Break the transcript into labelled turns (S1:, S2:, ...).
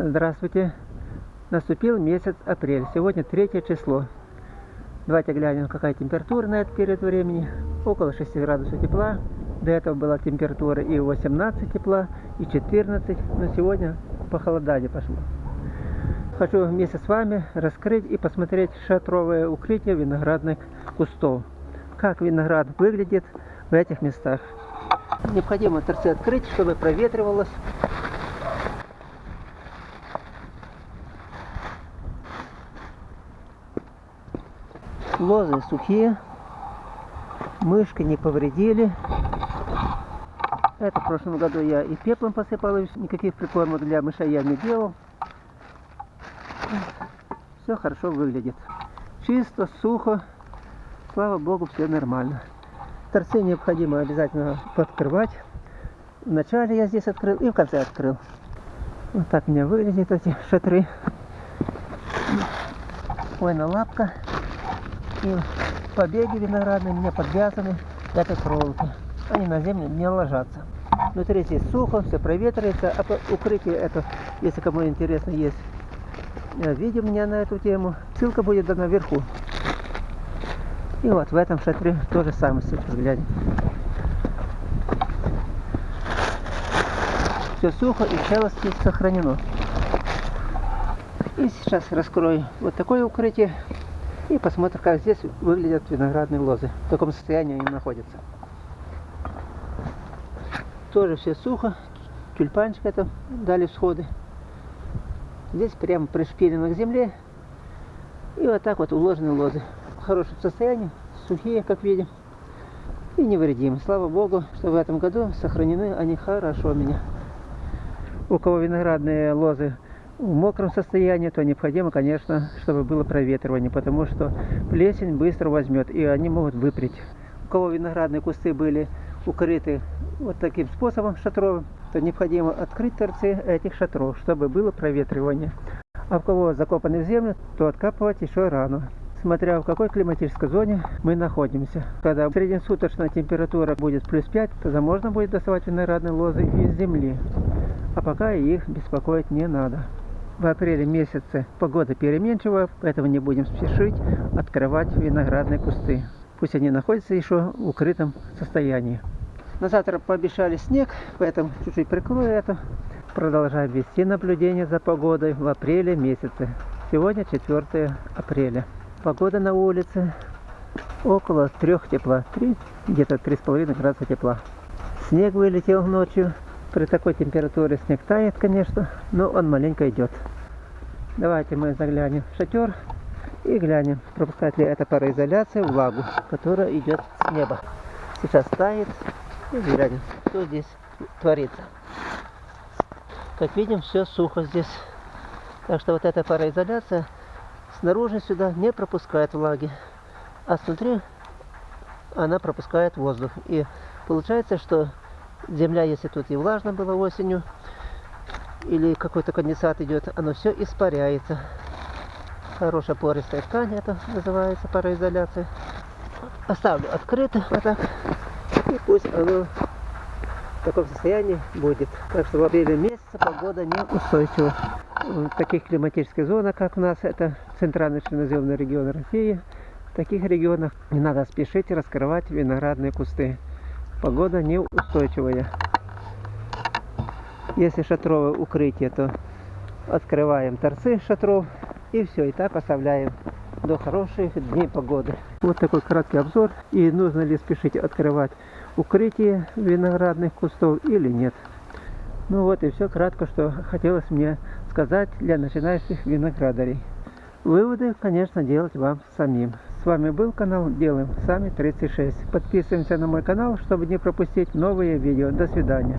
S1: Здравствуйте. Наступил месяц апрель. Сегодня третье число. Давайте глянем, какая температура на этот период времени. Около 6 градусов тепла. До этого была температура и 18 тепла, и 14. Но сегодня похолодание пошло. Хочу вместе с вами раскрыть и посмотреть шатровое укрытие виноградных кустов. Как виноград выглядит в этих местах. Необходимо торцы открыть, чтобы проветривалось. Лозы сухие, мышки не повредили. Это в прошлом году я и пеплом посыпал, и никаких прикормок для мышей я не делал. Все хорошо выглядит. Чисто, сухо, слава богу, все нормально. Торцы необходимо обязательно подкрывать. Вначале я здесь открыл и в конце открыл. Вот так у меня выглядят эти шатры. Ой, на лапка. И побеги виноградные мне подвязаны этой проволокой. Они на землю не ложатся. Внутри здесь сухо, все проветривается. А укрытие это, если кому интересно, есть видео у меня на эту тему. Ссылка будет дана вверху. И вот в этом шатре тоже самое сейчас глянем. Все сухо и целости сохранено. И сейчас раскрою вот такое укрытие и посмотрим, как здесь выглядят виноградные лозы. В таком состоянии они находятся. Тоже все сухо. Тюльпанчик это дали всходы. Здесь прямо пришпилено к земле. И вот так вот уложены лозы хорошем состоянии, сухие, как видим, и невредимы. Слава Богу, что в этом году сохранены они хорошо у меня. У кого виноградные лозы в мокром состоянии, то необходимо, конечно, чтобы было проветривание, потому что плесень быстро возьмет, и они могут выпрять. У кого виноградные кусты были укрыты вот таким способом шатровым, то необходимо открыть торцы этих шатров, чтобы было проветривание. А у кого закопаны в землю, то откапывать еще рано смотря в какой климатической зоне мы находимся. Когда среднесуточная температура будет плюс 5, тогда можно будет доставать виноградные лозы из земли. А пока их беспокоить не надо. В апреле месяце погода переменчивая, поэтому не будем спешить открывать виноградные кусты. Пусть они находятся еще в укрытом состоянии. На завтра пообещали снег, поэтому чуть-чуть прикрою это. Продолжаем вести наблюдение за погодой в апреле месяце. Сегодня 4 апреля. Погода на улице около трех тепла, 3, где-то 3,5 градуса тепла. Снег вылетел ночью. При такой температуре снег тает, конечно, но он маленько идет. Давайте мы заглянем в шатер и глянем, пропускает ли эта пароизоляция влагу, которая идет с неба. Сейчас тает и глянем, что здесь творится. Как видим, все сухо здесь. Так что вот эта пароизоляция снаружи сюда не пропускает влаги, а снутри она пропускает воздух. И получается, что земля, если тут и влажно было осенью, или какой-то конденсат идет, оно все испаряется. Хорошая пористая ткань, это называется пароизоляция. Оставлю открыто, вот так, и пусть оно в таком состоянии будет. Так что в апреле месяце погода неустойчива в таких климатических зонах, как у нас, это центральный черноземный регион России, в таких регионах не надо спешить раскрывать виноградные кусты. Погода неустойчивая. Если шатровое укрытие, то открываем торцы шатров и все, и так оставляем до хороших дней погоды. Вот такой краткий обзор. И нужно ли спешить открывать укрытие виноградных кустов или нет. Ну вот и все кратко, что хотелось мне сказать для начинающих виноградарей. Выводы, конечно, делать вам самим. Вами был канал Делаем Сами 36. Подписываемся на мой канал, чтобы не пропустить новые видео. До свидания.